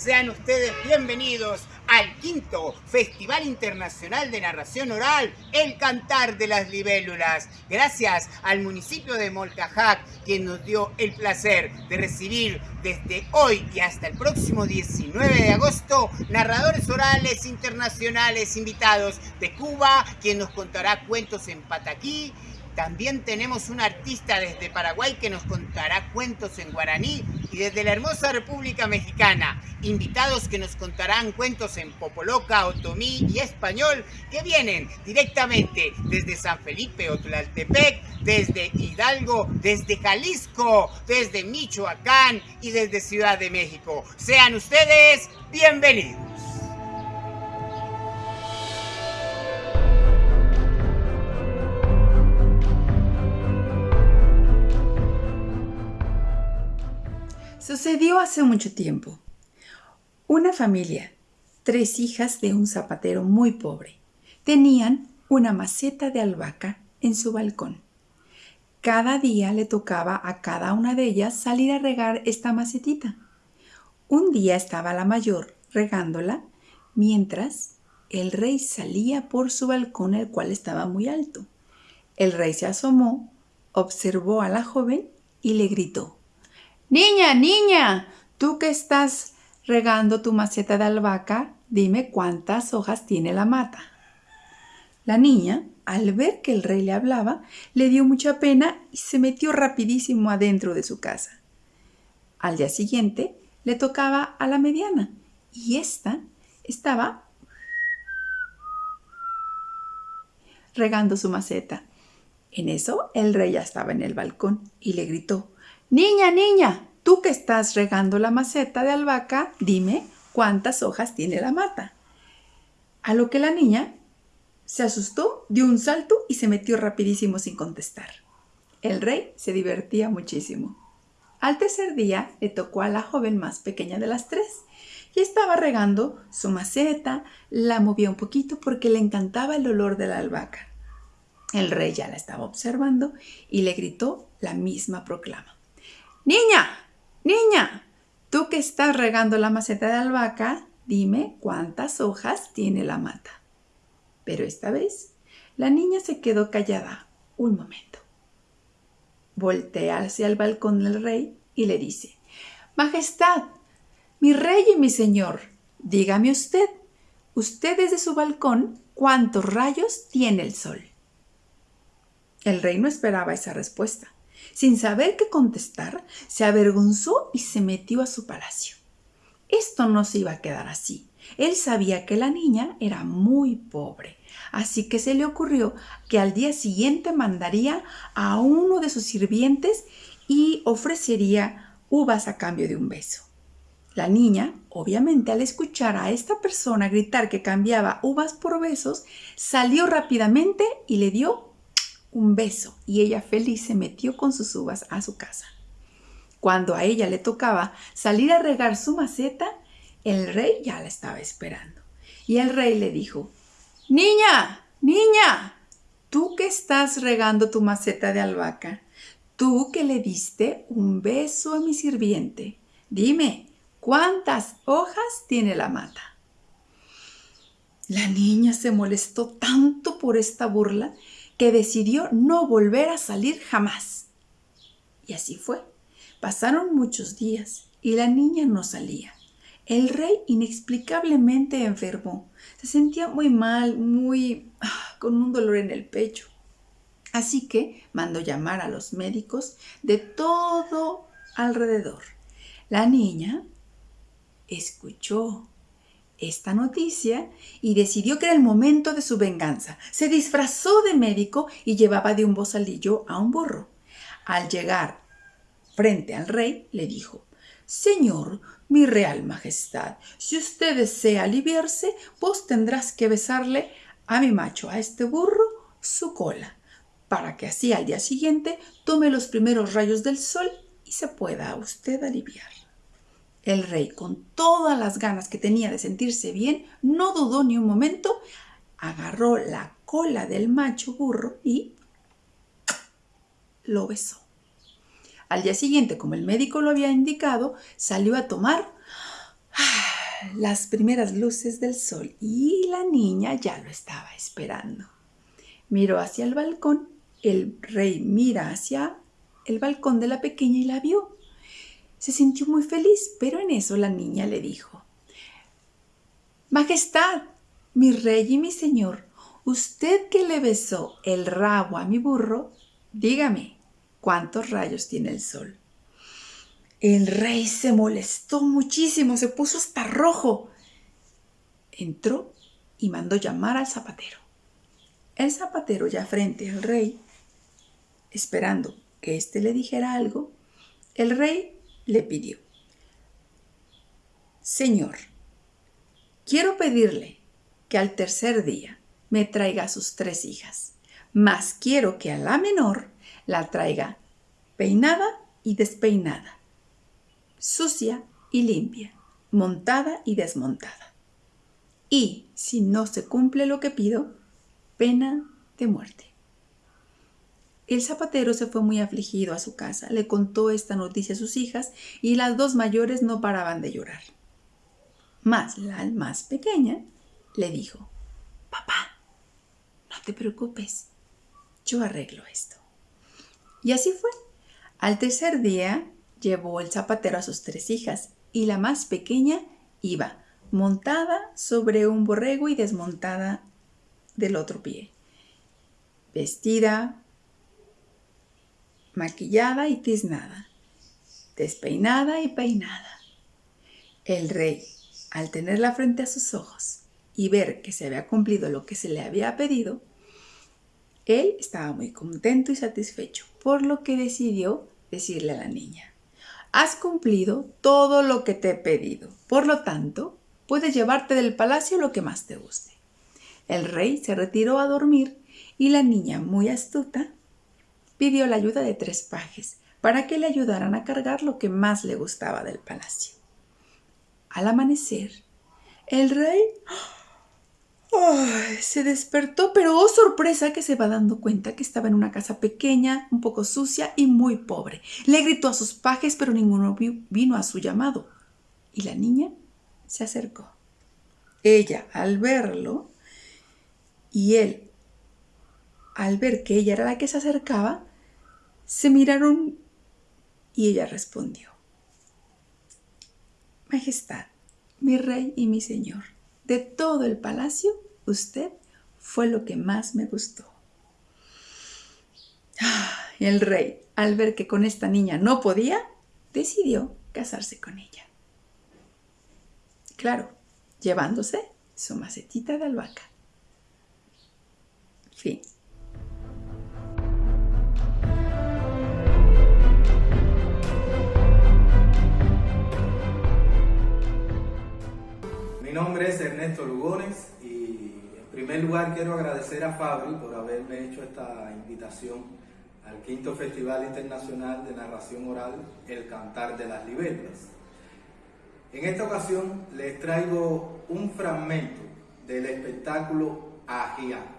Sean ustedes bienvenidos al quinto Festival Internacional de Narración Oral, El Cantar de las Libélulas. Gracias al municipio de Molcajac, quien nos dio el placer de recibir desde hoy y hasta el próximo 19 de agosto narradores orales internacionales invitados de Cuba, quien nos contará cuentos en pataquí, también tenemos un artista desde Paraguay que nos contará cuentos en guaraní y desde la hermosa República Mexicana, invitados que nos contarán cuentos en popoloca, otomí y español que vienen directamente desde San Felipe o Tlaltepec, desde Hidalgo, desde Jalisco, desde Michoacán y desde Ciudad de México. Sean ustedes bienvenidos. Sucedió hace mucho tiempo. Una familia, tres hijas de un zapatero muy pobre, tenían una maceta de albahaca en su balcón. Cada día le tocaba a cada una de ellas salir a regar esta macetita. Un día estaba la mayor regándola, mientras el rey salía por su balcón, el cual estaba muy alto. El rey se asomó, observó a la joven y le gritó Niña, niña, tú que estás regando tu maceta de albahaca, dime cuántas hojas tiene la mata. La niña, al ver que el rey le hablaba, le dio mucha pena y se metió rapidísimo adentro de su casa. Al día siguiente le tocaba a la mediana y ésta estaba regando su maceta. En eso el rey ya estaba en el balcón y le gritó Niña, niña, tú que estás regando la maceta de albahaca, dime cuántas hojas tiene la mata. A lo que la niña se asustó, dio un salto y se metió rapidísimo sin contestar. El rey se divertía muchísimo. Al tercer día le tocó a la joven más pequeña de las tres y estaba regando su maceta, la movía un poquito porque le encantaba el olor de la albahaca. El rey ya la estaba observando y le gritó la misma proclama. Niña, niña, tú que estás regando la maceta de albahaca, dime cuántas hojas tiene la mata. Pero esta vez la niña se quedó callada un momento. Voltea hacia el balcón del rey y le dice, Majestad, mi rey y mi señor, dígame usted, usted desde su balcón, ¿cuántos rayos tiene el sol? El rey no esperaba esa respuesta sin saber qué contestar, se avergonzó y se metió a su palacio. Esto no se iba a quedar así. Él sabía que la niña era muy pobre, así que se le ocurrió que al día siguiente mandaría a uno de sus sirvientes y ofrecería uvas a cambio de un beso. La niña, obviamente al escuchar a esta persona gritar que cambiaba uvas por besos, salió rápidamente y le dio un beso y ella feliz se metió con sus uvas a su casa. Cuando a ella le tocaba salir a regar su maceta, el rey ya la estaba esperando. Y el rey le dijo, Niña, niña, tú que estás regando tu maceta de albahaca, tú que le diste un beso a mi sirviente, dime, ¿cuántas hojas tiene la mata? La niña se molestó tanto por esta burla que decidió no volver a salir jamás. Y así fue. Pasaron muchos días y la niña no salía. El rey inexplicablemente enfermó. Se sentía muy mal, muy... Ah, con un dolor en el pecho. Así que mandó llamar a los médicos de todo alrededor. La niña escuchó esta noticia y decidió que era el momento de su venganza. Se disfrazó de médico y llevaba de un bozalillo a un burro. Al llegar frente al rey, le dijo, Señor, mi real majestad, si usted desea aliviarse, vos tendrás que besarle a mi macho, a este burro, su cola, para que así al día siguiente tome los primeros rayos del sol y se pueda usted aliviar. El rey, con todas las ganas que tenía de sentirse bien, no dudó ni un momento, agarró la cola del macho burro y lo besó. Al día siguiente, como el médico lo había indicado, salió a tomar las primeras luces del sol y la niña ya lo estaba esperando. Miró hacia el balcón, el rey mira hacia el balcón de la pequeña y la vio. Se sintió muy feliz, pero en eso la niña le dijo, Majestad, mi rey y mi señor, usted que le besó el rabo a mi burro, dígame, ¿cuántos rayos tiene el sol? El rey se molestó muchísimo, se puso hasta rojo. Entró y mandó llamar al zapatero. El zapatero ya frente al rey, esperando que éste le dijera algo, el rey le pidió, Señor, quiero pedirle que al tercer día me traiga a sus tres hijas, mas quiero que a la menor la traiga peinada y despeinada sucia y limpia, montada y desmontada. Y si no se cumple lo que pido, pena de muerte. El zapatero se fue muy afligido a su casa, le contó esta noticia a sus hijas y las dos mayores no paraban de llorar. Mas la más pequeña le dijo, Papá, no te preocupes, yo arreglo esto. Y así fue. Al tercer día, llevó el zapatero a sus tres hijas y la más pequeña iba montada sobre un borrego y desmontada del otro pie, vestida, maquillada y tiznada, despeinada y peinada. El rey, al tenerla frente a sus ojos y ver que se había cumplido lo que se le había pedido, él estaba muy contento y satisfecho, por lo que decidió decirle a la niña, Has cumplido todo lo que te he pedido. Por lo tanto, puedes llevarte del palacio lo que más te guste. El rey se retiró a dormir y la niña, muy astuta, pidió la ayuda de tres pajes para que le ayudaran a cargar lo que más le gustaba del palacio. Al amanecer, el rey se despertó, pero oh sorpresa que se va dando cuenta que estaba en una casa pequeña, un poco sucia y muy pobre. Le gritó a sus pajes, pero ninguno vino a su llamado. Y la niña se acercó. Ella, al verlo, y él, al ver que ella era la que se acercaba, se miraron y ella respondió. Majestad, mi rey y mi señor de todo el palacio, usted fue lo que más me gustó. Y el rey, al ver que con esta niña no podía, decidió casarse con ella. Claro, llevándose su macetita de albahaca. Fin. Mi nombre es Ernesto Lugones y en primer lugar quiero agradecer a Fabri por haberme hecho esta invitación al quinto Festival Internacional de Narración Oral El Cantar de las Libélulas. En esta ocasión les traigo un fragmento del espectáculo Ajiaco.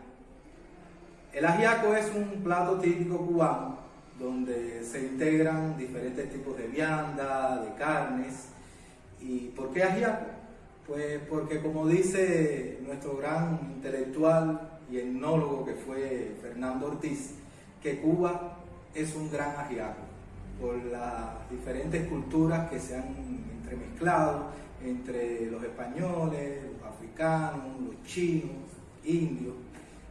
El ajiaco es un plato típico cubano donde se integran diferentes tipos de vianda, de carnes. ¿Y por qué ajiaco? Pues porque como dice nuestro gran intelectual y etnólogo que fue Fernando Ortiz, que Cuba es un gran ajiaco por las diferentes culturas que se han entremezclado entre los españoles, los africanos, los chinos, indios,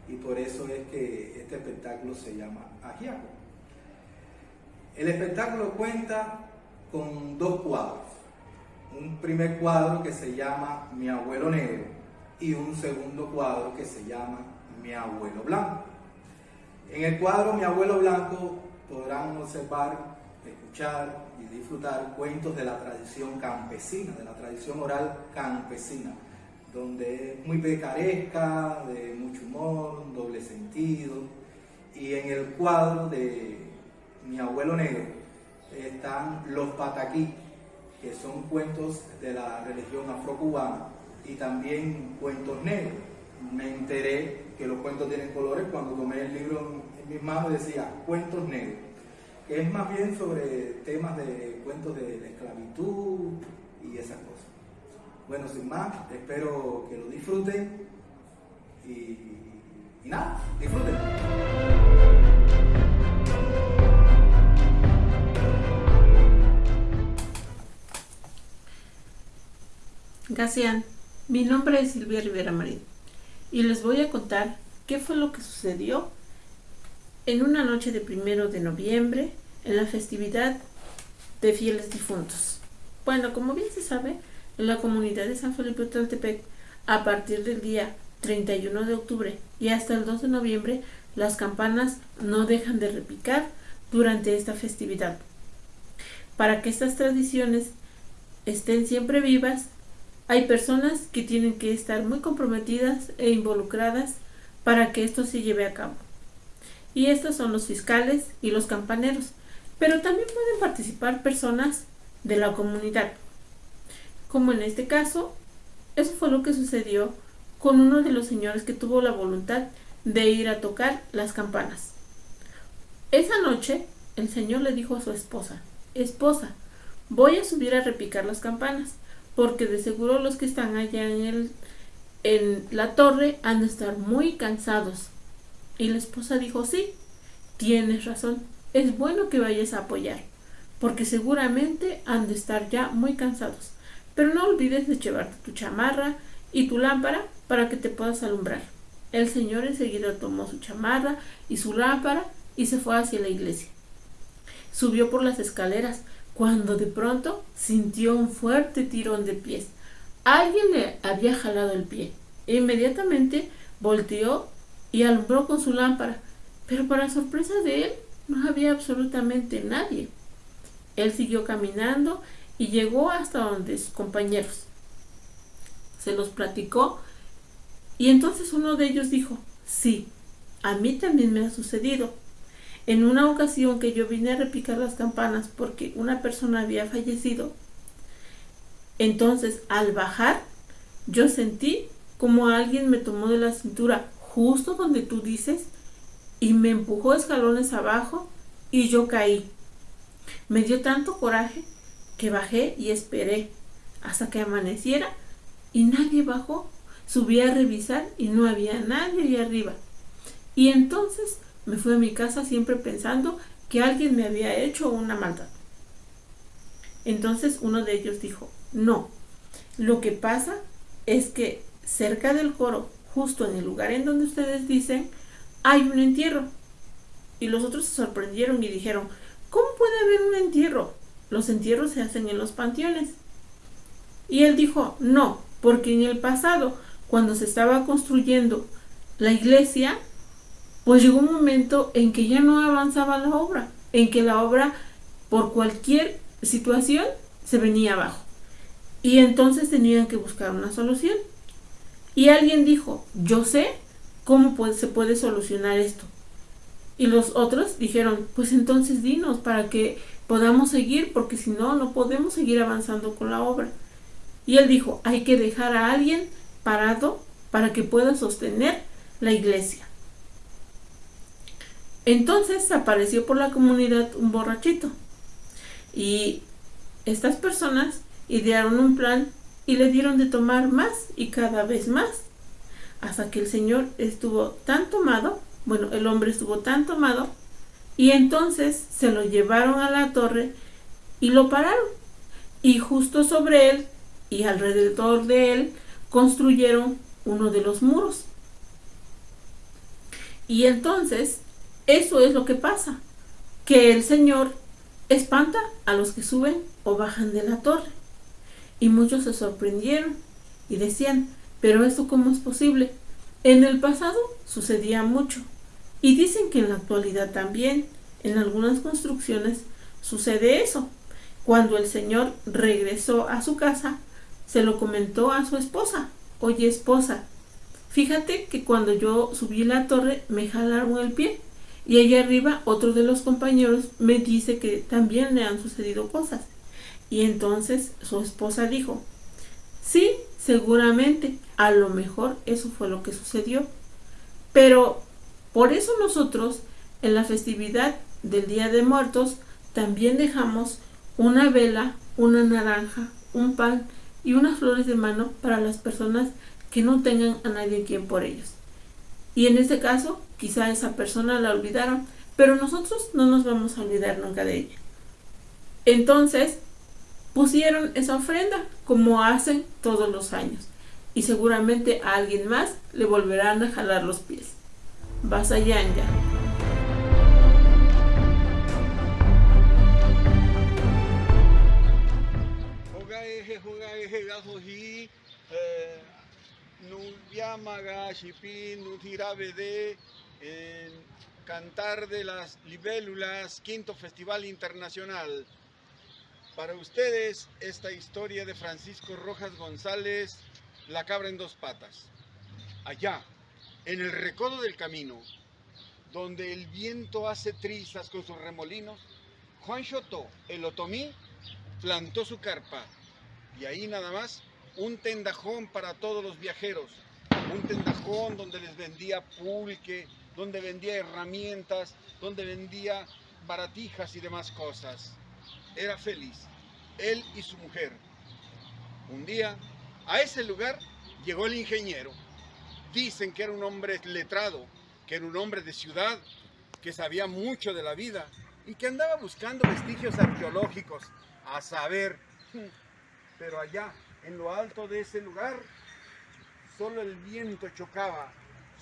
y por eso es que este espectáculo se llama ajiaco. El espectáculo cuenta con dos cuadros un primer cuadro que se llama Mi abuelo negro y un segundo cuadro que se llama Mi abuelo blanco. En el cuadro Mi abuelo blanco podrán observar, escuchar y disfrutar cuentos de la tradición campesina, de la tradición oral campesina, donde es muy pecaresca, de mucho humor, doble sentido. Y en el cuadro de Mi abuelo negro están los pataquí, que son cuentos de la religión afrocubana y también cuentos negros. Me enteré que los cuentos tienen colores cuando tomé el libro en mis manos decía cuentos negros, que es más bien sobre temas de cuentos de, esclavitud y esas cosas. Bueno, sin más, espero que lo disfruten y, y nada, disfruten. Gasian, mi nombre es Silvia Rivera Marín y les voy a contar qué fue lo que sucedió en una noche de primero de noviembre en la festividad de fieles difuntos. Bueno, como bien se sabe, en la comunidad de San Felipe Taltepec, a partir del día 31 de octubre y hasta el 2 de noviembre, las campanas no dejan de repicar durante esta festividad. Para que estas tradiciones estén siempre vivas, hay personas que tienen que estar muy comprometidas e involucradas para que esto se lleve a cabo. Y estos son los fiscales y los campaneros, pero también pueden participar personas de la comunidad. Como en este caso, eso fue lo que sucedió con uno de los señores que tuvo la voluntad de ir a tocar las campanas. Esa noche, el señor le dijo a su esposa, Esposa, voy a subir a repicar las campanas, porque de seguro los que están allá en, el, en la torre han de estar muy cansados. Y la esposa dijo, sí, tienes razón, es bueno que vayas a apoyar, porque seguramente han de estar ya muy cansados. Pero no olvides de llevarte tu chamarra y tu lámpara para que te puedas alumbrar. El señor enseguida tomó su chamarra y su lámpara y se fue hacia la iglesia. Subió por las escaleras, cuando de pronto sintió un fuerte tirón de pies. Alguien le había jalado el pie. Inmediatamente volteó y alumbró con su lámpara, pero para sorpresa de él no había absolutamente nadie. Él siguió caminando y llegó hasta donde sus compañeros. Se los platicó y entonces uno de ellos dijo, sí, a mí también me ha sucedido. En una ocasión que yo vine a repicar las campanas porque una persona había fallecido, entonces al bajar yo sentí como alguien me tomó de la cintura justo donde tú dices y me empujó escalones abajo y yo caí. Me dio tanto coraje que bajé y esperé hasta que amaneciera y nadie bajó. Subí a revisar y no había nadie ahí arriba. Y entonces me fui a mi casa siempre pensando que alguien me había hecho una maldad. Entonces uno de ellos dijo, no, lo que pasa es que cerca del coro, justo en el lugar en donde ustedes dicen, hay un entierro. Y los otros se sorprendieron y dijeron, ¿cómo puede haber un entierro? Los entierros se hacen en los panteones. Y él dijo, no, porque en el pasado, cuando se estaba construyendo la iglesia, pues llegó un momento en que ya no avanzaba la obra, en que la obra por cualquier situación se venía abajo. Y entonces tenían que buscar una solución. Y alguien dijo, yo sé cómo se puede solucionar esto. Y los otros dijeron, pues entonces dinos para que podamos seguir, porque si no, no podemos seguir avanzando con la obra. Y él dijo, hay que dejar a alguien parado para que pueda sostener la iglesia. Entonces apareció por la comunidad un borrachito y estas personas idearon un plan y le dieron de tomar más y cada vez más hasta que el señor estuvo tan tomado, bueno, el hombre estuvo tan tomado y entonces se lo llevaron a la torre y lo pararon y justo sobre él y alrededor de él construyeron uno de los muros. Y entonces eso es lo que pasa, que el Señor espanta a los que suben o bajan de la torre. Y muchos se sorprendieron y decían, pero esto cómo es posible? En el pasado sucedía mucho y dicen que en la actualidad también, en algunas construcciones, sucede eso. Cuando el Señor regresó a su casa, se lo comentó a su esposa. Oye esposa, fíjate que cuando yo subí la torre me jalaron el pie y allá arriba otro de los compañeros me dice que también le han sucedido cosas. Y entonces su esposa dijo, sí, seguramente, a lo mejor eso fue lo que sucedió. Pero por eso nosotros en la festividad del Día de Muertos también dejamos una vela, una naranja, un pan y unas flores de mano para las personas que no tengan a nadie quien por ellos. Y en este caso, quizá esa persona la olvidaron, pero nosotros no nos vamos a olvidar nunca de ella. Entonces, pusieron esa ofrenda como hacen todos los años y seguramente a alguien más le volverán a jalar los pies. Vasayanga. Nubiamaga, Shipin, Nutirabede, Cantar de las Libélulas, quinto Festival Internacional. Para ustedes, esta historia de Francisco Rojas González, La cabra en dos patas. Allá, en el recodo del camino, donde el viento hace trizas con sus remolinos, Juan Chotó, el otomí, plantó su carpa y ahí nada más un tendajón para todos los viajeros, un tendajón donde les vendía pulque, donde vendía herramientas, donde vendía baratijas y demás cosas. Era feliz, él y su mujer. Un día, a ese lugar llegó el ingeniero. Dicen que era un hombre letrado, que era un hombre de ciudad, que sabía mucho de la vida y que andaba buscando vestigios arqueológicos, a saber. Pero allá, en lo alto de ese lugar, solo el viento chocaba,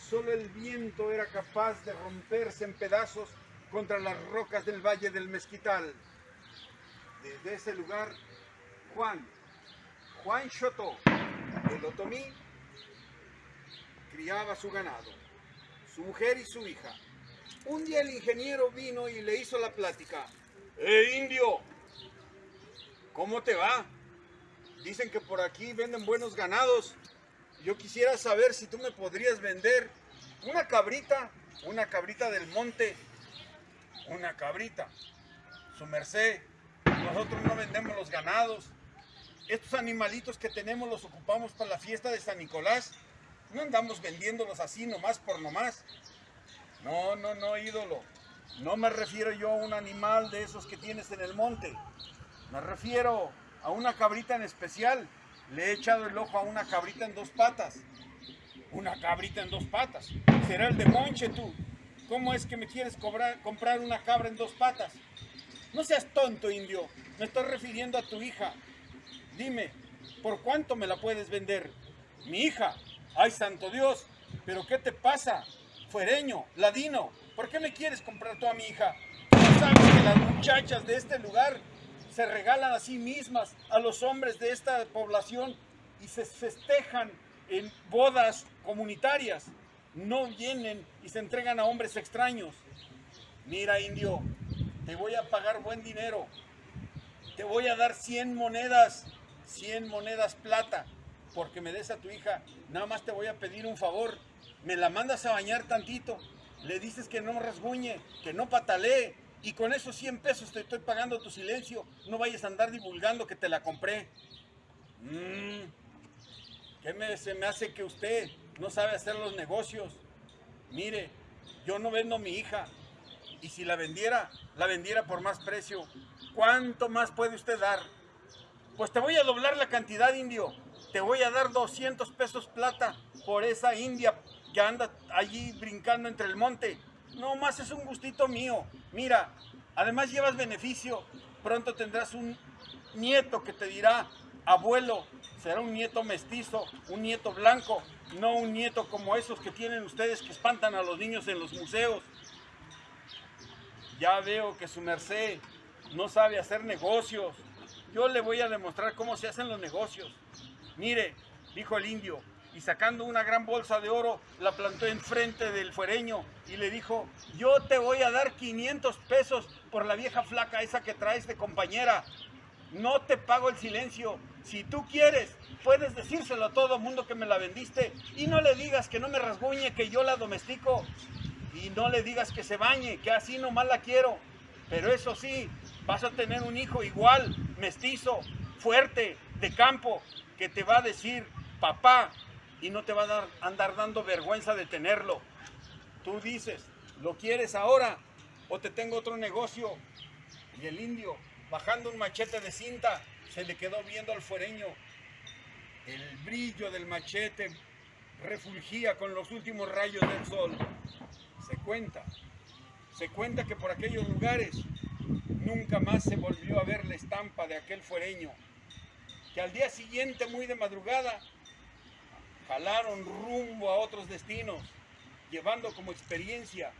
solo el viento era capaz de romperse en pedazos contra las rocas del Valle del Mezquital. Desde ese lugar, Juan, Juan Chotó, el otomí, criaba su ganado, su mujer y su hija. Un día el ingeniero vino y le hizo la plática. ¡Eh, indio! ¿Cómo te va? Dicen que por aquí venden buenos ganados. Yo quisiera saber si tú me podrías vender una cabrita, una cabrita del monte, una cabrita. Su merced, nosotros no vendemos los ganados. Estos animalitos que tenemos los ocupamos para la fiesta de San Nicolás. No andamos vendiéndolos así nomás por nomás. No, no, no, ídolo. No me refiero yo a un animal de esos que tienes en el monte. Me refiero a una cabrita en especial. Le he echado el ojo a una cabrita en dos patas. Una cabrita en dos patas. Será el de Monche tú. ¿Cómo es que me quieres cobrar, comprar una cabra en dos patas? No seas tonto, indio. Me estoy refiriendo a tu hija. Dime, ¿por cuánto me la puedes vender? Mi hija. Ay, santo Dios. ¿Pero qué te pasa? Fuereño, ladino. ¿Por qué me quieres comprar tú a mi hija? ¿No sabes que las muchachas de este lugar se regalan a sí mismas a los hombres de esta población y se festejan en bodas comunitarias. No vienen y se entregan a hombres extraños. Mira, indio, te voy a pagar buen dinero. Te voy a dar 100 monedas, 100 monedas plata, porque me des a tu hija. Nada más te voy a pedir un favor. Me la mandas a bañar tantito. Le dices que no rasguñe, que no patalee, y con esos 100 pesos te estoy pagando tu silencio. No vayas a andar divulgando que te la compré. Mmm, ¿Qué me, se me hace que usted no sabe hacer los negocios? Mire, yo no vendo mi hija. Y si la vendiera, la vendiera por más precio. ¿Cuánto más puede usted dar? Pues te voy a doblar la cantidad, indio. Te voy a dar 200 pesos plata por esa india que anda allí brincando entre el monte. No más es un gustito mío. Mira, además llevas beneficio. Pronto tendrás un nieto que te dirá, abuelo, será un nieto mestizo, un nieto blanco, no un nieto como esos que tienen ustedes que espantan a los niños en los museos. Ya veo que su merced no sabe hacer negocios. Yo le voy a demostrar cómo se hacen los negocios. Mire, dijo el indio, y sacando una gran bolsa de oro, la plantó enfrente del fuereño y le dijo, yo te voy a dar 500 pesos por la vieja flaca esa que traes de compañera. No te pago el silencio. Si tú quieres, puedes decírselo a todo mundo que me la vendiste y no le digas que no me rasguñe, que yo la domestico. Y no le digas que se bañe, que así nomás la quiero. Pero eso sí, vas a tener un hijo igual, mestizo, fuerte, de campo, que te va a decir, papá, y no te va a dar, andar dando vergüenza de tenerlo. Tú dices, ¿lo quieres ahora o te tengo otro negocio? Y el indio, bajando un machete de cinta, se le quedó viendo al fuereño El brillo del machete refulgía con los últimos rayos del sol. Se cuenta, se cuenta que por aquellos lugares nunca más se volvió a ver la estampa de aquel fuereño, que al día siguiente, muy de madrugada, jalaron rumbo a otros destinos, llevando como experiencia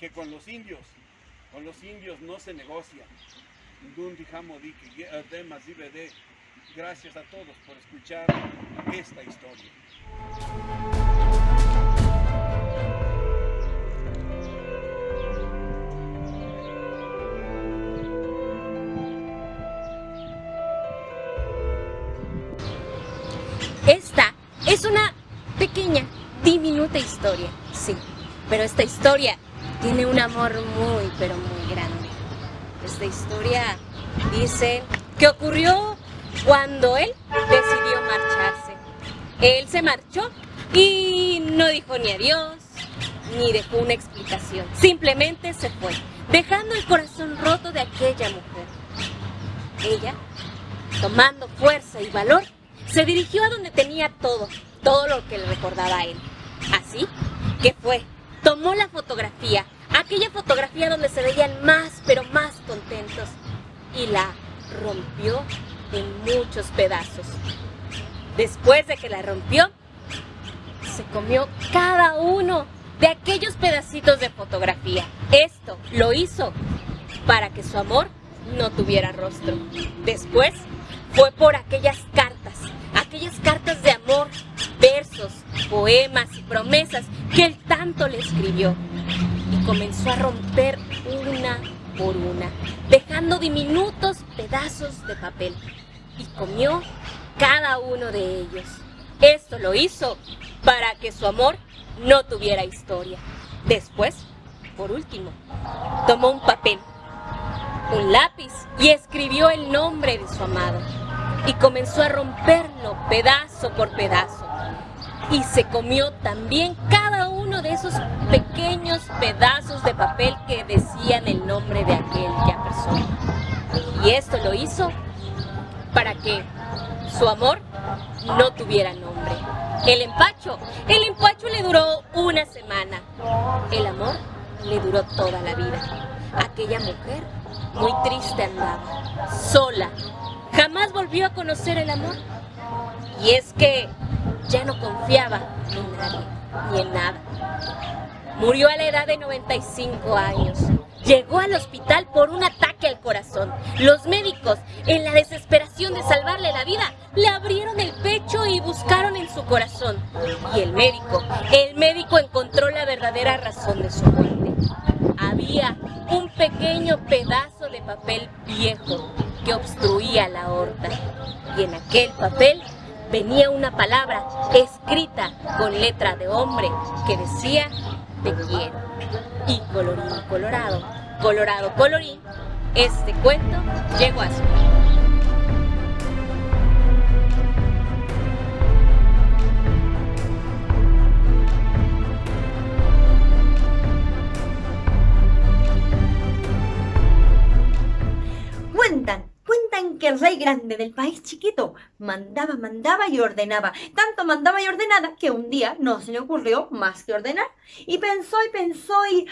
que con los indios, con los indios no se negocia. Gracias a todos por escuchar esta historia. Sí, pero esta historia tiene un amor muy, pero muy grande. Esta historia dice que ocurrió cuando él decidió marcharse. Él se marchó y no dijo ni adiós, ni dejó una explicación. Simplemente se fue, dejando el corazón roto de aquella mujer. Ella, tomando fuerza y valor, se dirigió a donde tenía todo, todo lo que le recordaba a él. Así que fue, tomó la fotografía, aquella fotografía donde se veían más, pero más contentos, y la rompió en muchos pedazos. Después de que la rompió, se comió cada uno de aquellos pedacitos de fotografía. Esto lo hizo para que su amor no tuviera rostro. Después fue por aquellas cartas, aquellas cartas de amor, versos, poemas y promesas que él tanto le escribió. Y comenzó a romper una por una, dejando diminutos pedazos de papel. Y comió cada uno de ellos. Esto lo hizo para que su amor no tuviera historia. Después, por último, tomó un papel, un lápiz y escribió el nombre de su amado. Y comenzó a romperlo pedazo por pedazo. Y se comió también cada uno de esos pequeños pedazos de papel que decían el nombre de aquella persona. Y esto lo hizo para que su amor no tuviera nombre. El empacho, el empacho le duró una semana. El amor le duró toda la vida. Aquella mujer muy triste andaba, sola. Jamás volvió a conocer el amor. Y es que ya no confiaba en nadie ni en nada. Murió a la edad de 95 años. Llegó al hospital por un ataque al corazón. Los médicos, en la desesperación de salvarle la vida, le abrieron el pecho y buscaron en su corazón. Y el médico, el médico encontró la verdadera razón de su muerte. Había un pequeño pedazo de papel viejo que obstruía la aorta. Y en aquel papel venía una palabra escrita con letra de hombre que decía te quiero. Y colorín colorado, colorado colorín, este cuento llegó a su Cuentan, cuentan que el rey grande del país chiquito mandaba, mandaba y ordenaba. Tanto mandaba y ordenaba que un día no se le ocurrió más que ordenar. Y pensó y pensó y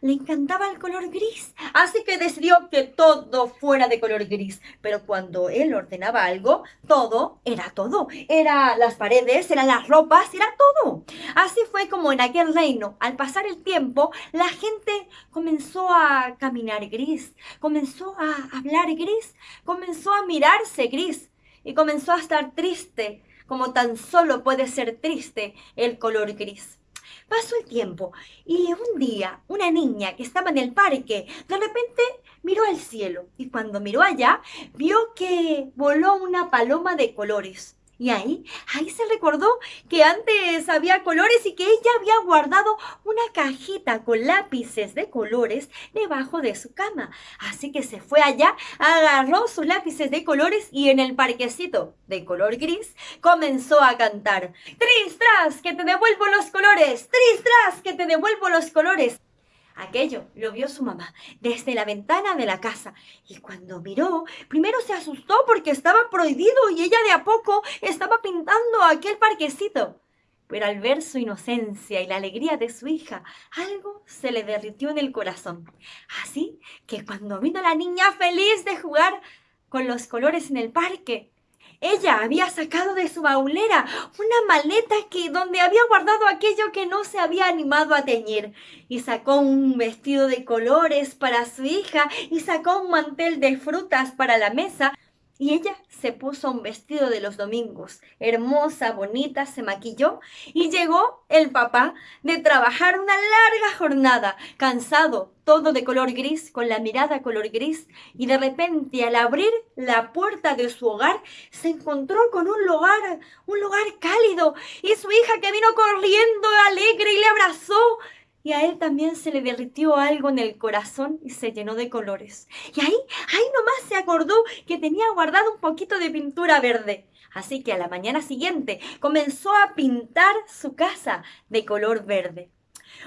le encantaba el color gris, así que decidió que todo fuera de color gris. Pero cuando él ordenaba algo, todo era todo. Era las paredes, eran las ropas, era todo. Así fue como en aquel reino, al pasar el tiempo, la gente comenzó a caminar gris, comenzó a hablar gris, comenzó a mirarse gris y comenzó a estar triste, como tan solo puede ser triste el color gris. Pasó el tiempo y un día una niña que estaba en el parque de repente miró al cielo y cuando miró allá vio que voló una paloma de colores. Y ahí, ahí se recordó que antes había colores y que ella había guardado una cajita con lápices de colores debajo de su cama. Así que se fue allá, agarró sus lápices de colores y en el parquecito de color gris comenzó a cantar. Tris, tras, que te devuelvo los colores. Tris, tras, que te devuelvo los colores. Aquello lo vio su mamá desde la ventana de la casa y cuando miró, primero se asustó porque estaba prohibido y ella de a poco estaba pintando aquel parquecito. Pero al ver su inocencia y la alegría de su hija, algo se le derritió en el corazón. Así que cuando vino la niña feliz de jugar con los colores en el parque, ella había sacado de su baulera una maleta que donde había guardado aquello que no se había animado a teñir. Y sacó un vestido de colores para su hija y sacó un mantel de frutas para la mesa y ella se puso un vestido de los domingos, hermosa, bonita, se maquilló y llegó el papá de trabajar una larga jornada, cansado, todo de color gris, con la mirada color gris, y de repente al abrir la puerta de su hogar se encontró con un lugar, un lugar cálido, y su hija que vino corriendo alegre y le abrazó y a él también se le derritió algo en el corazón y se llenó de colores. Y ahí, ahí nomás se acordó que tenía guardado un poquito de pintura verde. Así que a la mañana siguiente comenzó a pintar su casa de color verde.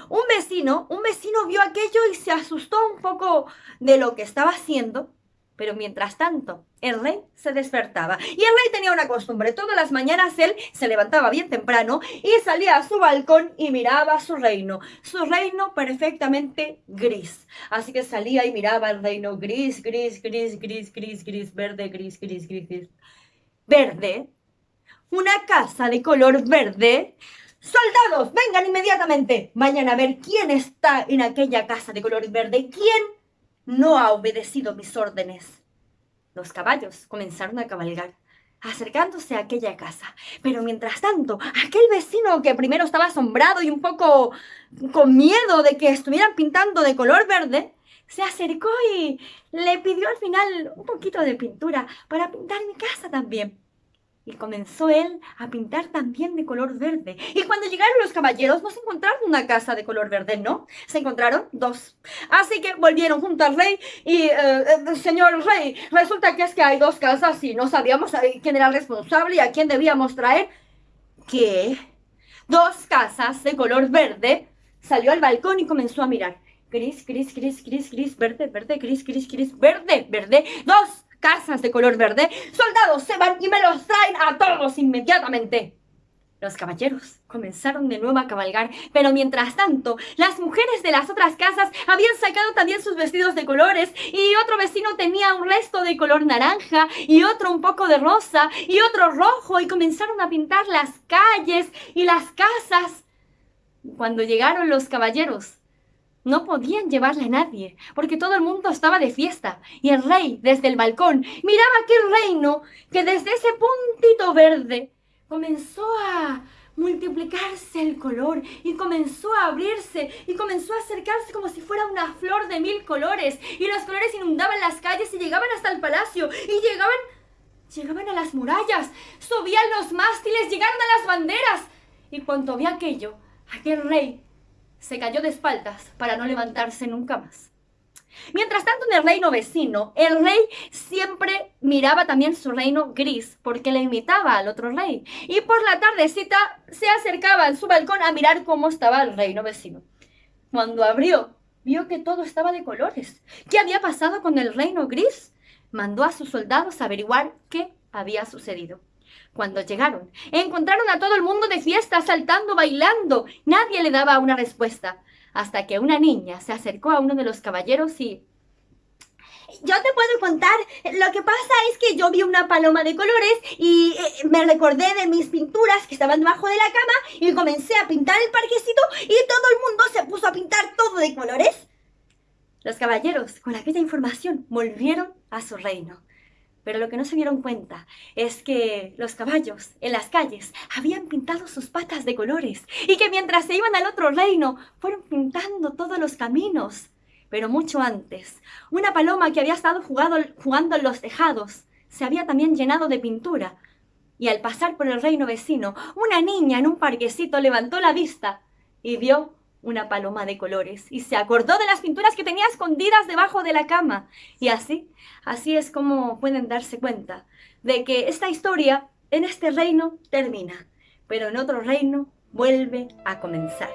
Un vecino, un vecino vio aquello y se asustó un poco de lo que estaba haciendo pero mientras tanto, el rey se despertaba. Y el rey tenía una costumbre. Todas las mañanas él se levantaba bien temprano y salía a su balcón y miraba su reino. Su reino perfectamente gris. Así que salía y miraba el reino gris, gris, gris, gris, gris, gris, verde, gris, gris, gris, gris. Verde. Una casa de color verde. Soldados, vengan inmediatamente. Vayan a ver quién está en aquella casa de color verde. ¿Quién no ha obedecido mis órdenes. Los caballos comenzaron a cabalgar, acercándose a aquella casa. Pero mientras tanto, aquel vecino que primero estaba asombrado y un poco con miedo de que estuvieran pintando de color verde, se acercó y le pidió al final un poquito de pintura para pintar mi casa también. Y comenzó él a pintar también de color verde. Y cuando llegaron los caballeros no se encontraron una casa de color verde, no. Se encontraron dos. Así que volvieron junto al rey y, eh, eh, señor rey, resulta que es que hay dos casas y no sabíamos quién era el responsable y a quién debíamos traer. ¿Qué? Dos casas de color verde. Salió al balcón y comenzó a mirar. Gris, gris, gris, gris, gris, verde, verde, gris, gris, gris, verde, verde. Dos casas de color verde, soldados se van y me los traen a todos inmediatamente. Los caballeros comenzaron de nuevo a cabalgar, pero mientras tanto, las mujeres de las otras casas habían sacado también sus vestidos de colores, y otro vecino tenía un resto de color naranja, y otro un poco de rosa, y otro rojo, y comenzaron a pintar las calles y las casas. Cuando llegaron los caballeros, no podían llevarle a nadie, porque todo el mundo estaba de fiesta, y el rey, desde el balcón, miraba aquel reino que desde ese puntito verde comenzó a multiplicarse el color y comenzó a abrirse y comenzó a acercarse como si fuera una flor de mil colores y los colores inundaban las calles y llegaban hasta el palacio y llegaban llegaban a las murallas, subían los mástiles, llegaron a las banderas. Y cuando vi aquello, aquel rey se cayó de espaldas para no levantarse nunca más. Mientras tanto, en el reino vecino, el rey siempre miraba también su reino gris porque le imitaba al otro rey. Y por la tardecita se acercaba en su balcón a mirar cómo estaba el reino vecino. Cuando abrió, vio que todo estaba de colores. ¿Qué había pasado con el reino gris? Mandó a sus soldados a averiguar qué había sucedido. Cuando llegaron, encontraron a todo el mundo de fiesta, saltando, bailando. Nadie le daba una respuesta, hasta que una niña se acercó a uno de los caballeros y... Yo te puedo contar, lo que pasa es que yo vi una paloma de colores y eh, me recordé de mis pinturas que estaban debajo de la cama y comencé a pintar el parquecito y todo el mundo se puso a pintar todo de colores. Los caballeros, con aquella información, volvieron a su reino. Pero lo que no se dieron cuenta es que los caballos en las calles habían pintado sus patas de colores y que mientras se iban al otro reino fueron pintando todos los caminos. Pero mucho antes, una paloma que había estado jugando, en los tejados se había también llenado de pintura. Y al pasar por el reino vecino, una niña en un parquecito levantó la vista y vio una paloma de colores y se acordó de las pinturas que tenía escondidas debajo de la cama. Y así, así es como pueden darse cuenta de que esta historia en este reino termina, pero en otro reino vuelve a comenzar.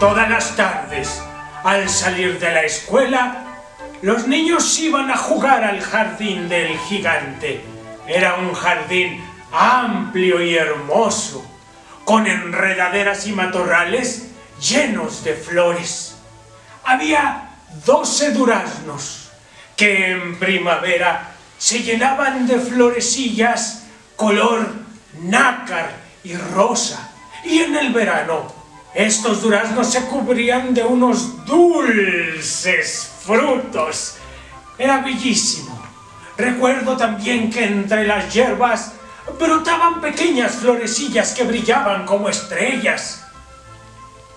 Todas las tardes, al salir de la escuela, los niños iban a jugar al jardín del gigante. Era un jardín amplio y hermoso, con enredaderas y matorrales llenos de flores. Había doce duraznos que en primavera se llenaban de florecillas color nácar y rosa. Y en el verano estos duraznos se cubrían de unos dulces frutos. Era bellísimo. Recuerdo también que entre las hierbas brotaban pequeñas florecillas que brillaban como estrellas.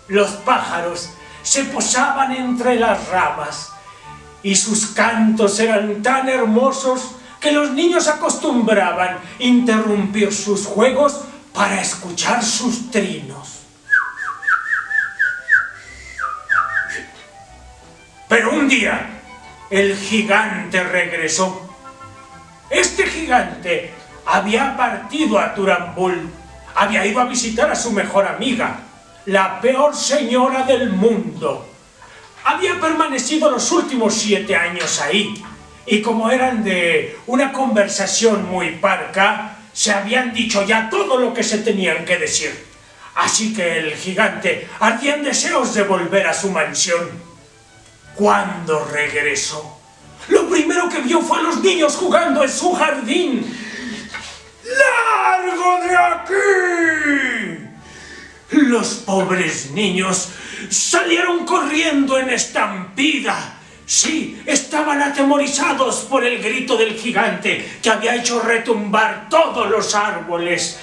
Los pájaros se posaban entre las ramas y sus cantos eran tan hermosos que los niños acostumbraban interrumpir sus juegos para escuchar sus trinos. Pero un día, el gigante regresó. Este gigante había partido a Turambul, había ido a visitar a su mejor amiga, la peor señora del mundo. Había permanecido los últimos siete años ahí, y como eran de una conversación muy parca, se habían dicho ya todo lo que se tenían que decir. Así que el gigante ardía en deseos de volver a su mansión. Cuando regresó, lo primero que vio fue a los niños jugando en su jardín. ¡Largo de aquí! Los pobres niños salieron corriendo en estampida. Sí, estaban atemorizados por el grito del gigante que había hecho retumbar todos los árboles.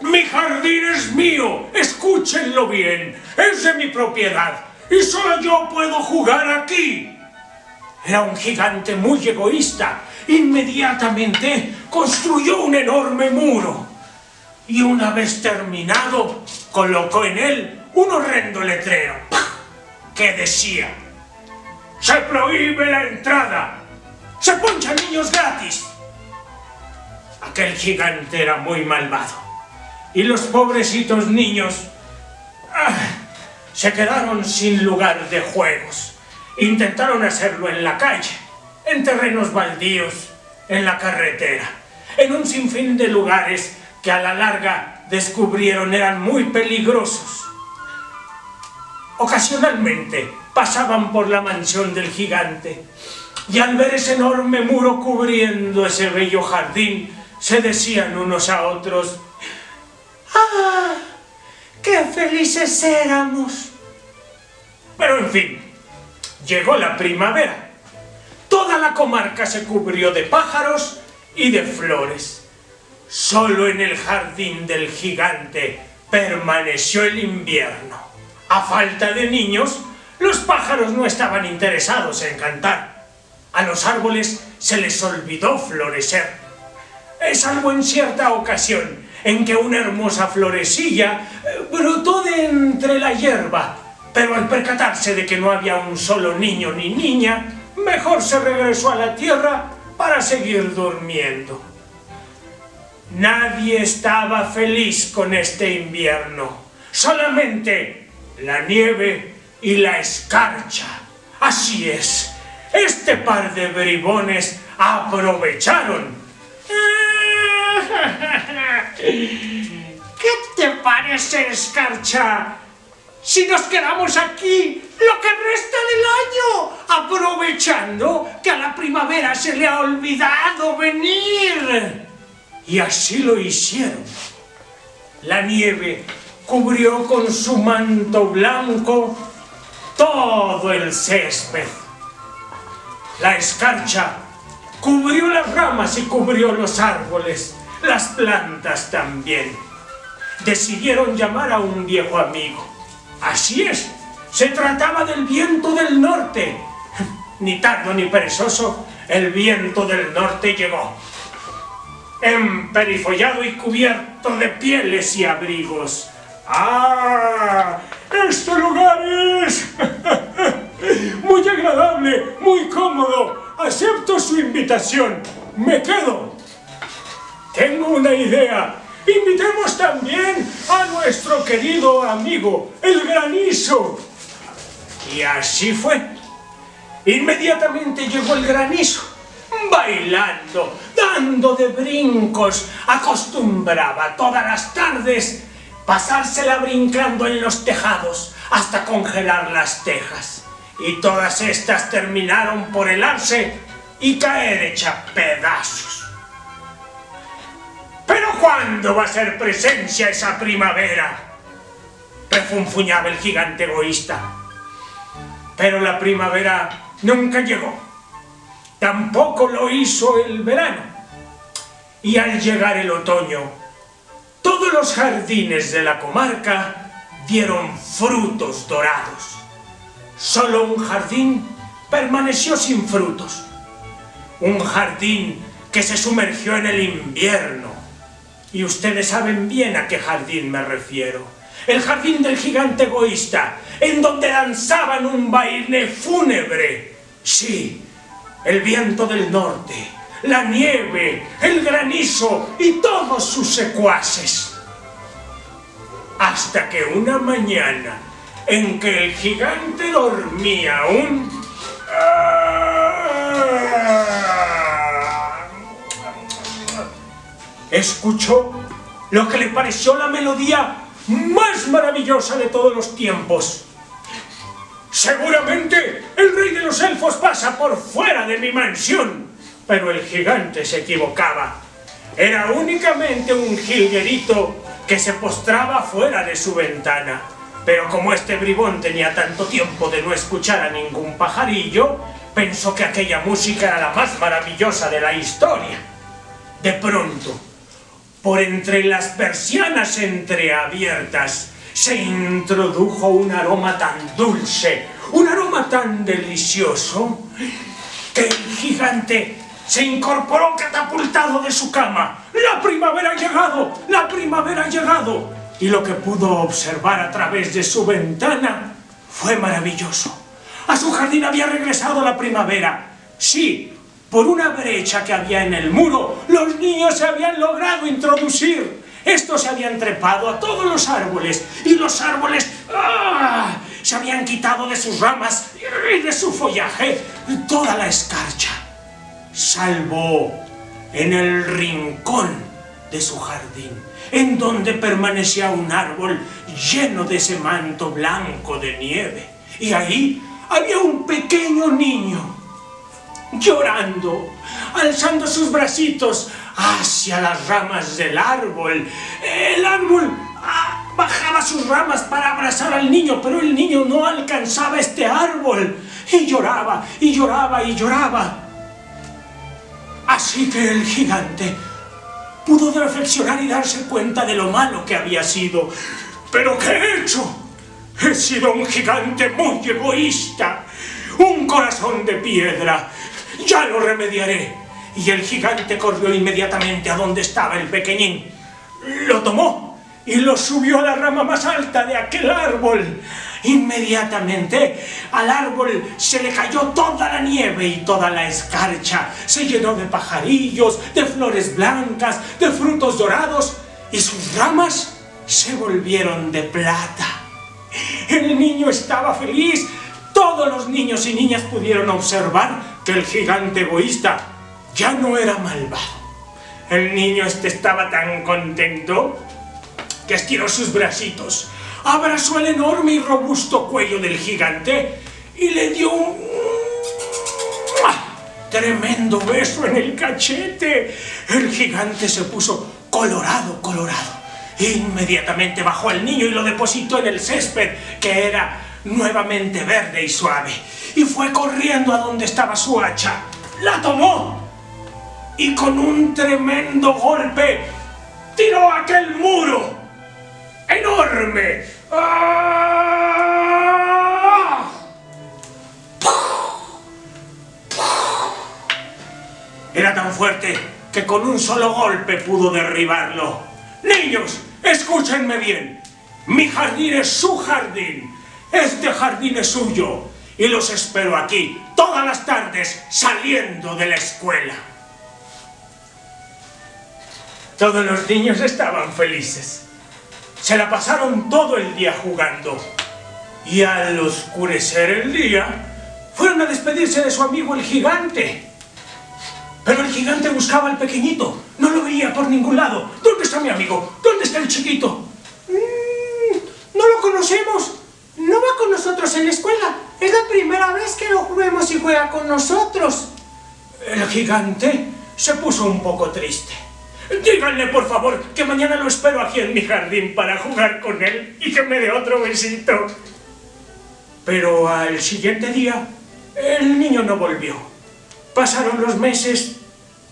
Mi jardín es mío, escúchenlo bien, es de mi propiedad y solo yo puedo jugar aquí. Era un gigante muy egoísta. Inmediatamente construyó un enorme muro y una vez terminado colocó en él un horrendo letrero que decía se prohíbe la entrada, se ponchan niños gratis. Aquel gigante era muy malvado y los pobrecitos niños ah, se quedaron sin lugar de juegos. Intentaron hacerlo en la calle, en terrenos baldíos, en la carretera, en un sinfín de lugares que a la larga descubrieron eran muy peligrosos. Ocasionalmente pasaban por la mansión del gigante y al ver ese enorme muro cubriendo ese bello jardín, se decían unos a otros, ¡Ah! ¡Qué felices éramos! Pero en fin, llegó la primavera. Toda la comarca se cubrió de pájaros y de flores. Solo en el jardín del gigante permaneció el invierno. A falta de niños, los pájaros no estaban interesados en cantar. A los árboles se les olvidó florecer. Es salvo en cierta ocasión en que una hermosa florecilla eh, brotó de entre la hierba, pero al percatarse de que no había un solo niño ni niña, mejor se regresó a la tierra para seguir durmiendo. Nadie estaba feliz con este invierno, solamente la nieve y la escarcha. Así es, este par de bribones aprovecharon ¿Qué te parece, Escarcha? Si nos quedamos aquí lo que resta del año, aprovechando que a la primavera se le ha olvidado venir. Y así lo hicieron. La nieve cubrió con su manto blanco todo el césped. La escarcha cubrió las ramas y cubrió los árboles las plantas también. Decidieron llamar a un viejo amigo. Así es, se trataba del viento del norte. Ni tardo ni perezoso, el viento del norte llegó. Emperifollado y cubierto de pieles y abrigos. ¡Ah! ¡Este lugar es muy agradable, muy cómodo! Acepto su invitación. Me quedo. Tengo una idea. Invitemos también a nuestro querido amigo, el granizo. Y así fue. Inmediatamente llegó el granizo, bailando, dando de brincos. Acostumbraba todas las tardes pasársela brincando en los tejados hasta congelar las tejas. Y todas estas terminaron por helarse y caer hecha pedazos. ¿Pero cuándo va a ser presencia esa primavera? Refunfuñaba el gigante egoísta. Pero la primavera nunca llegó. Tampoco lo hizo el verano. Y al llegar el otoño, todos los jardines de la comarca dieron frutos dorados. Solo un jardín permaneció sin frutos. Un jardín que se sumergió en el invierno. Y ustedes saben bien a qué jardín me refiero. El jardín del gigante egoísta, en donde danzaban un baile fúnebre. Sí, el viento del norte, la nieve, el granizo y todos sus secuaces. Hasta que una mañana, en que el gigante dormía aún, escuchó lo que le pareció la melodía más maravillosa de todos los tiempos. Seguramente el rey de los elfos pasa por fuera de mi mansión. Pero el gigante se equivocaba. Era únicamente un jilguerito que se postraba fuera de su ventana. Pero como este bribón tenía tanto tiempo de no escuchar a ningún pajarillo, pensó que aquella música era la más maravillosa de la historia. De pronto, por entre las persianas entreabiertas, se introdujo un aroma tan dulce, un aroma tan delicioso, que el gigante se incorporó catapultado de su cama. ¡La primavera ha llegado! ¡La primavera ha llegado! Y lo que pudo observar a través de su ventana fue maravilloso. A su jardín había regresado la primavera. Sí, por una brecha que había en el muro, los niños se habían logrado introducir. Estos se habían trepado a todos los árboles y los árboles ¡ah! se habían quitado de sus ramas y de su follaje toda la escarcha, salvo en el rincón de su jardín, en donde permanecía un árbol lleno de ese manto blanco de nieve. Y ahí había un pequeño niño llorando, alzando sus bracitos hacia las ramas del árbol. El árbol ah, bajaba sus ramas para abrazar al niño, pero el niño no alcanzaba este árbol. Y lloraba, y lloraba, y lloraba. Así que el gigante pudo reflexionar y darse cuenta de lo malo que había sido. ¿Pero qué he hecho? He sido un gigante muy egoísta, un corazón de piedra. Ya lo remediaré. Y el gigante corrió inmediatamente a donde estaba el pequeñín. Lo tomó y lo subió a la rama más alta de aquel árbol. Inmediatamente al árbol se le cayó toda la nieve y toda la escarcha. Se llenó de pajarillos, de flores blancas, de frutos dorados y sus ramas se volvieron de plata. El niño estaba feliz. Todos los niños y niñas pudieron observar que el gigante egoísta ya no era malvado. El niño este estaba tan contento que estiró sus bracitos, abrazó el enorme y robusto cuello del gigante y le dio un tremendo beso en el cachete. El gigante se puso colorado, colorado. Inmediatamente bajó al niño y lo depositó en el césped, que era nuevamente verde y suave. Y fue corriendo a donde estaba su hacha. La tomó y con un tremendo golpe tiró aquel muro enorme. ¡Ah! Era tan fuerte que con un solo golpe pudo derribarlo. Niños, escúchenme bien. Mi jardín es su jardín. Este jardín es suyo. Y los espero aquí todas las tardes saliendo de la escuela. Todos los niños estaban felices. Se la pasaron todo el día jugando. Y al oscurecer el día, fueron a despedirse de su amigo el gigante. Pero el gigante buscaba al pequeñito. No lo veía por ningún lado. ¿Dónde está mi amigo? ¿Dónde está el chiquito? Mm, no lo conocemos. No va con nosotros en la escuela. Es la primera vez que lo vemos y juega con nosotros. El gigante se puso un poco triste. Díganle, por favor, que mañana lo espero aquí en mi jardín para jugar con él y que me dé otro besito. Pero al siguiente día, el niño no volvió. Pasaron los meses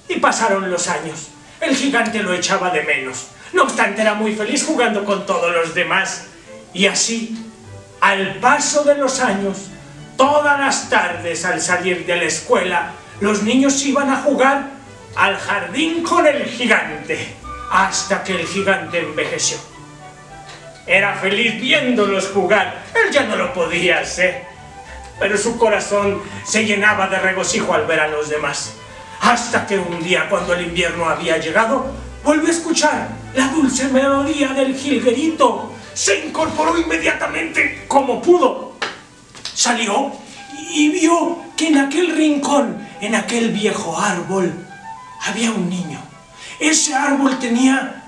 y pasaron los años. El gigante lo echaba de menos. No obstante, era muy feliz jugando con todos los demás. Y así, al paso de los años, todas las tardes al salir de la escuela, los niños iban a jugar al jardín con el gigante, hasta que el gigante envejeció. Era feliz viéndolos jugar, él ya no lo podía hacer, pero su corazón se llenaba de regocijo al ver a los demás. Hasta que un día, cuando el invierno había llegado, volvió a escuchar la dulce melodía del jilguerito. Se incorporó inmediatamente como pudo. Salió y vio que en aquel rincón, en aquel viejo árbol, había un niño. Ese árbol tenía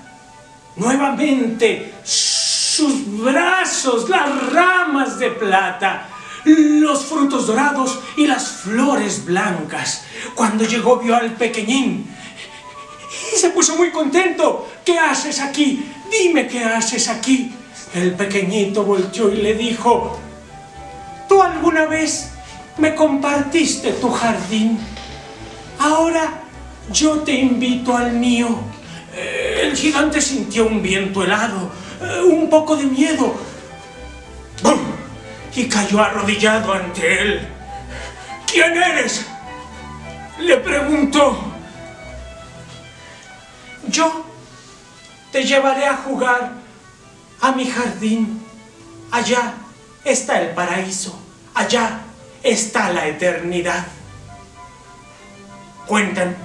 nuevamente sus brazos, las ramas de plata, los frutos dorados y las flores blancas. Cuando llegó vio al pequeñín y se puso muy contento. ¿Qué haces aquí? Dime qué haces aquí. El pequeñito volteó y le dijo, ¿tú alguna vez me compartiste tu jardín? Ahora yo te invito al mío. El gigante sintió un viento helado, eh, un poco de miedo. ¡Bum! Y cayó arrodillado ante él. ¿Quién eres? Le preguntó. Yo te llevaré a jugar a mi jardín. Allá está el paraíso. Allá está la eternidad. Cuentan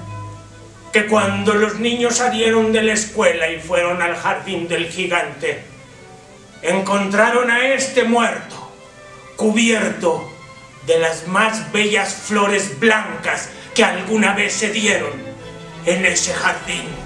que cuando los niños salieron de la escuela y fueron al jardín del gigante, encontraron a este muerto, cubierto de las más bellas flores blancas que alguna vez se dieron en ese jardín.